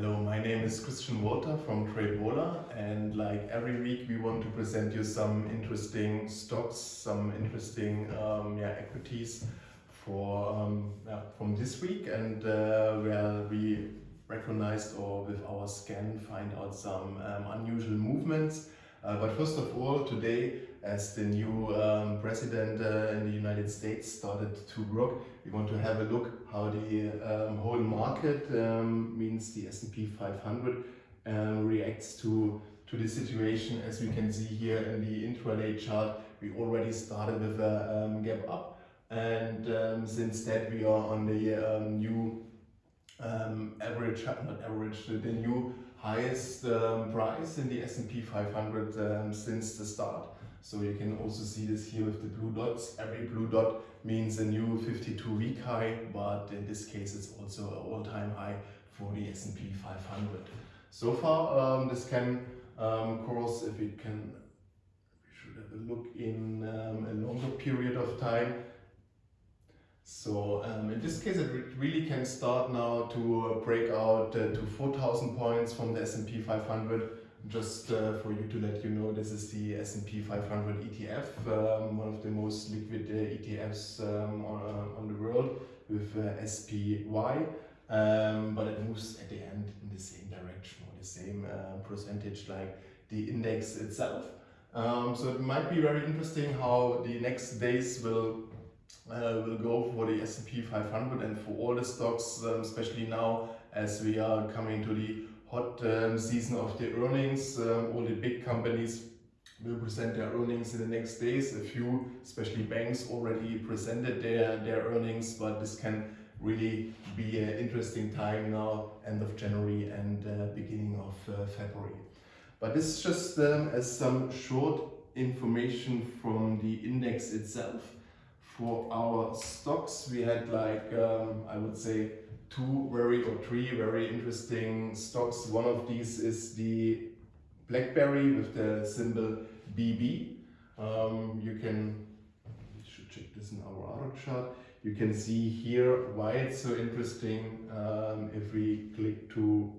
Hello, my name is Christian Walter from TradeWaller and like every week we want to present you some interesting stocks, some interesting um, yeah, equities for um, yeah, from this week and uh, where we recognized or with our scan find out some um, unusual movements. Uh, but first of all, today, as the new um, president uh, in the United States started to work, we want to have a look how the um, whole market, um, means the S&P 500, um, reacts to, to the situation. As we can see here in the intraday chart, we already started with a um, gap up. And um, since that, we are on the new average, not average, the new highest price in the S&P 500 um, since the start. So you can also see this here with the blue dots. Every blue dot means a new 52 week high, but in this case it's also an all-time high for the S&P 500. So far um, this can um, course if we can we should have a look in um, a longer period of time so um, in this case, it really can start now to uh, break out uh, to 4,000 points from the S&P 500. Just uh, for you to let you know, this is the S&P 500 ETF, um, one of the most liquid uh, ETFs um, on, uh, on, the world with uh, SPY. Um, but it moves at the end in the same direction or the same percentage like the index itself. Um, so it might be very interesting how the next days will uh, will go for the S&P 500 and for all the stocks, um, especially now as we are coming to the hot um, season of the earnings. Um, all the big companies will present their earnings in the next days. A few, especially banks, already presented their, their earnings, but this can really be an interesting time now, end of January and uh, beginning of uh, February. But this is just um, as some short information from the index itself for our stocks, we had like, um, I would say, two very or three very interesting stocks. One of these is the BlackBerry with the symbol BB. Um, you can, should check this in our other chart. You can see here why it's so interesting um, if we click to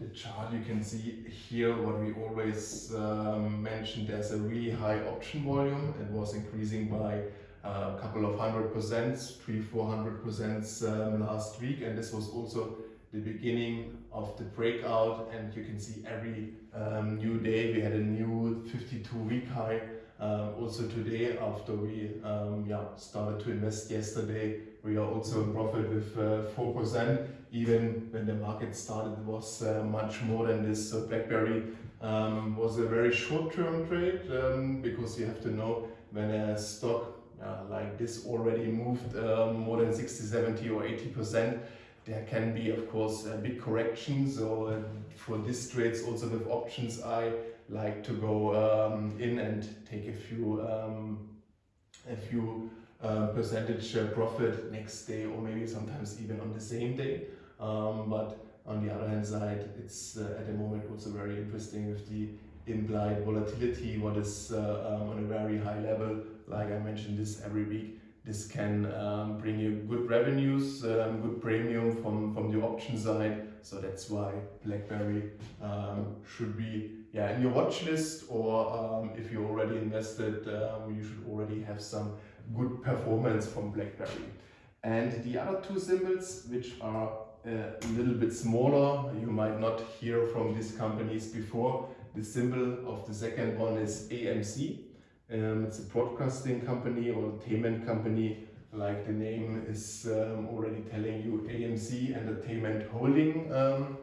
the chart you can see here what we always um, mentioned there's a really high option volume. It was increasing by uh, a couple of hundred percent three four hundred percent um, last week. And this was also the beginning of the breakout. And you can see every um, new day we had a new 52 week high um, also today after we um, yeah, started to invest yesterday we are also in profit with uh, 4% even when the market started was uh, much more than this. So BlackBerry um, was a very short-term trade um, because you have to know when a stock uh, like this already moved um, more than 60, 70 or 80%, there can be of course a big correction. So uh, for this trades also with options, I like to go um, in and take a few um, a few uh, percentage profit next day or maybe sometimes even on the same day. Um, but on the other hand side, it's uh, at the moment also very interesting with the implied volatility, what is uh, um, on a very high level. Like I mentioned this every week, this can um, bring you good revenues, um, good premium from, from the option side. So that's why BlackBerry um, should be yeah, in your watch list or um, if you already invested, um, you should already have some good performance from BlackBerry. And the other two symbols, which are a little bit smaller. You might not hear from these companies before. The symbol of the second one is AMC. Um, it's a broadcasting company or entertainment company like the name is um, already telling you AMC Entertainment Holding. Um,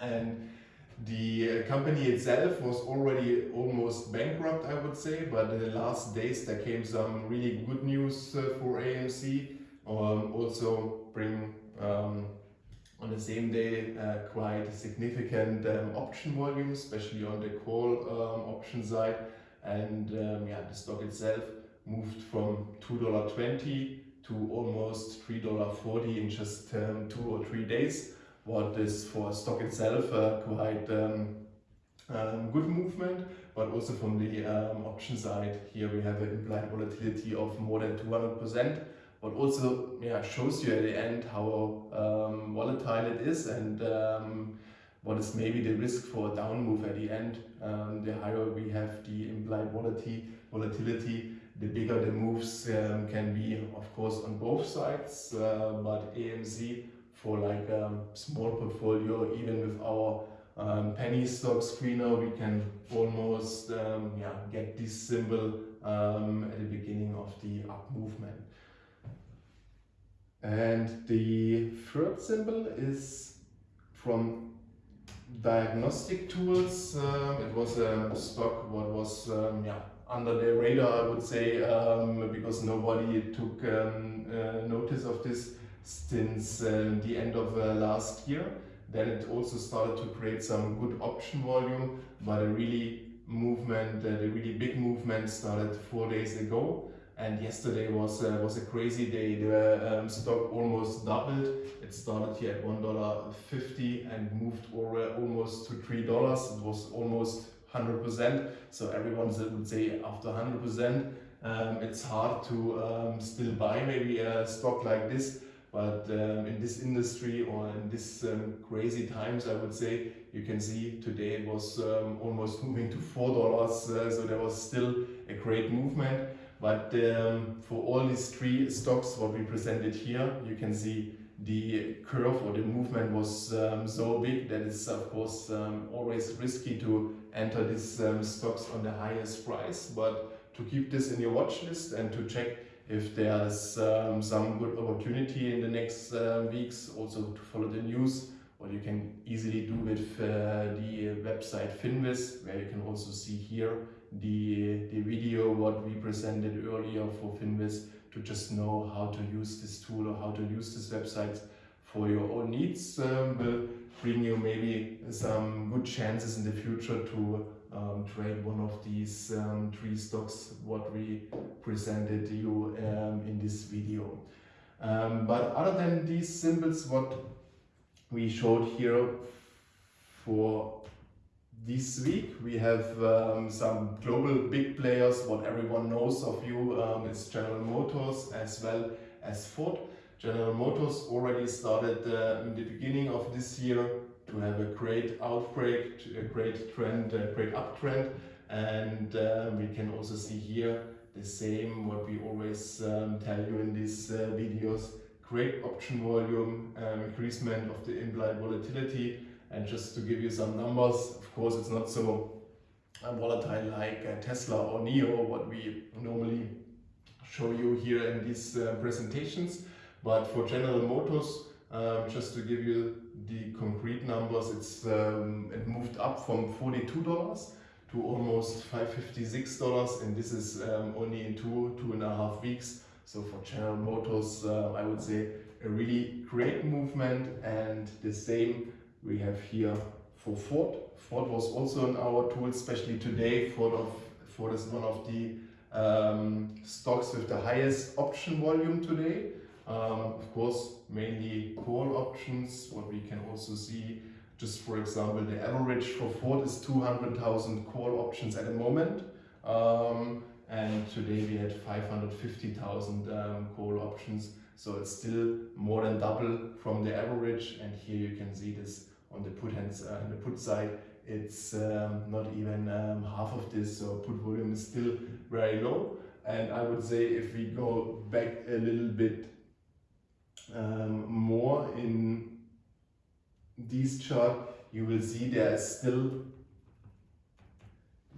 and the uh, company itself was already almost bankrupt, I would say, but in the last days there came some really good news uh, for AMC. Um, also bring um, on the same day uh, quite significant um, option volume, especially on the call um, option side. And um, yeah, the stock itself moved from $2.20 to almost $3.40 in just um, two or three days. What is for stock itself uh, quite um, um, good movement, but also from the option side, here we have an implied volatility of more than 200%. but also yeah, shows you at the end how um, volatile it is and um, what is maybe the risk for a down move at the end. Um, the higher we have the implied volatility, volatility the bigger the moves um, can be, of course, on both sides. Uh, but AMC for like a um, small portfolio, even with our um, penny stock screener, we can almost um, yeah, get this symbol um, at the beginning of the up movement. And the third symbol is from diagnostic tools. Um, it was a stock what was um, yeah, under the radar, I would say, um, because nobody took um, uh, notice of this since uh, the end of uh, last year. Then it also started to create some good option volume, but a really movement, uh, the really big movement started four days ago. And yesterday was uh, was a crazy day. The um, stock almost doubled. It started here at one dollar fifty and moved over almost to three dollars. It was almost 100%. So everyone would say after 100%, um, it's hard to um, still buy maybe a stock like this. But um, in this industry or in this um, crazy times, I would say, you can see today it was um, almost moving to $4. Uh, so there was still a great movement. But um, for all these three stocks, what we presented here, you can see the curve or the movement was um, so big that it's of course um, always risky to enter these um, stocks on the highest price. But to keep this in your watch list and to check if there's um, some good opportunity in the next uh, weeks also to follow the news what you can easily do with uh, the website Finviz where you can also see here the, the video what we presented earlier for Finviz to just know how to use this tool or how to use this website for your own needs um, will bring you maybe some good chances in the future to um, trade one of these um, three stocks what we presented you um, in this video. Um, but other than these symbols what we showed here for this week. We have um, some global big players, what everyone knows of you um, is General Motors as well as Ford. General Motors already started uh, in the beginning of this year to have a great outbreak, a great trend, a great uptrend. And uh, we can also see here the same what we always um, tell you in these uh, videos. Great option volume, um, increasement of the implied volatility and just to give you some numbers, of course it's not so volatile like uh, Tesla or NIO, what we normally show you here in these uh, presentations. But for General Motors, um, just to give you the concrete numbers, it's um, it moved up from $42 to almost $556 and this is um, only in two, two and a half weeks. So for General Motors, uh, I would say a really great movement and the same we have here for Ford. Ford was also in our tool, especially today. Ford, of, Ford is one of the um, stocks with the highest option volume today. Um, of course, mainly call options. What we can also see, just for example, the average for Ford is 200,000 call options at the moment. Um, and today we had 550,000 um, call options. So it's still more than double from the average. And here you can see this on the put hands uh, on the put side it's um, not even um, half of this so put volume is still very low. And I would say if we go back a little bit um, more in this chart you will see there is still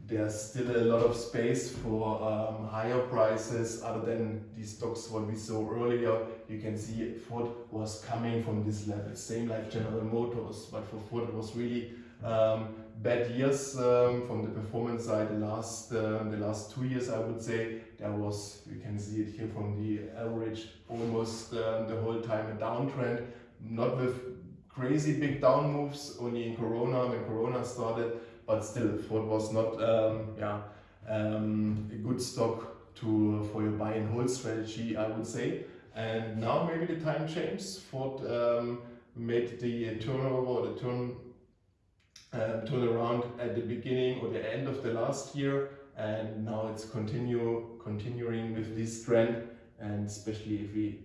there's still a lot of space for um, higher prices other than these stocks what we saw earlier. You can see Ford was coming from this level, same like General Motors, but for Ford it was really um, bad years um, from the performance side. The last, uh, the last two years I would say there was, you can see it here from the average, almost um, the whole time a downtrend, not with crazy big down moves, only in Corona, when Corona started, but still Ford was not um, yeah, um, a good stock to for your buy and hold strategy I would say. And now maybe the time changed Ford um, made the turnover or the turn um, turn around at the beginning or the end of the last year and now it's continue continuing with this trend. And especially if we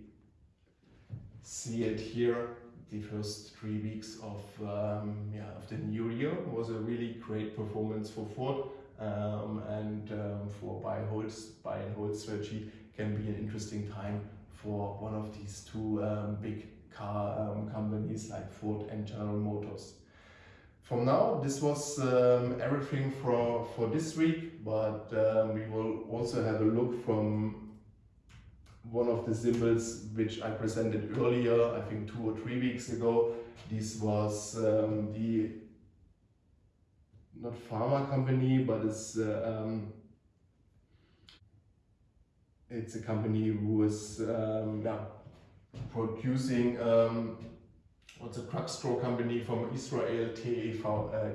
see it here the first three weeks of um, yeah of the new year was a really great performance for Ford um, and um, for buy hold buy and hold strategy can be an interesting time for one of these two um, big car um, companies like Ford and General Motors. From now, this was um, everything for, for this week, but we will also have a look from one of the symbols which I presented earlier, I think two or three weeks ago. This was um, the, not pharma company, but it's, uh, um, it's a company who is um, yeah, producing um, what's a drugstore company from Israel, TEVA.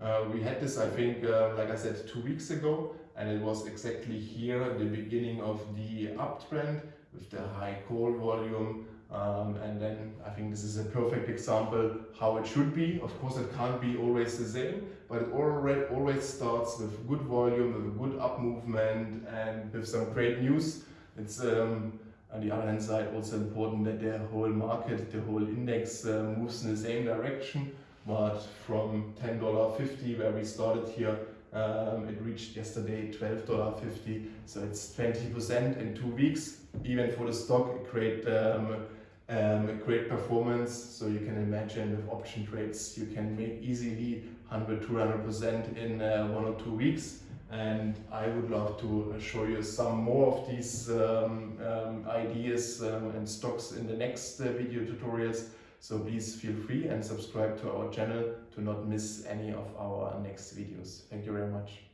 Uh, we had this, I think, uh, like I said, two weeks ago, and it was exactly here the beginning of the uptrend with the high call volume. Um, and then I think this is a perfect example how it should be. Of course, it can't be always the same, but it already always starts with good volume, with a good up movement, and with some great news. It's um, on the other hand side also important that the whole market, the whole index uh, moves in the same direction. But from $10.50 where we started here, um, it reached yesterday $12.50. So it's 20% in two weeks. Even for the stock, a great, um, um, a great performance. So you can imagine with option trades, you can make easily 100, 200% in uh, one or two weeks and I would love to show you some more of these um, um, ideas um, and stocks in the next uh, video tutorials. So please feel free and subscribe to our channel to not miss any of our next videos. Thank you very much.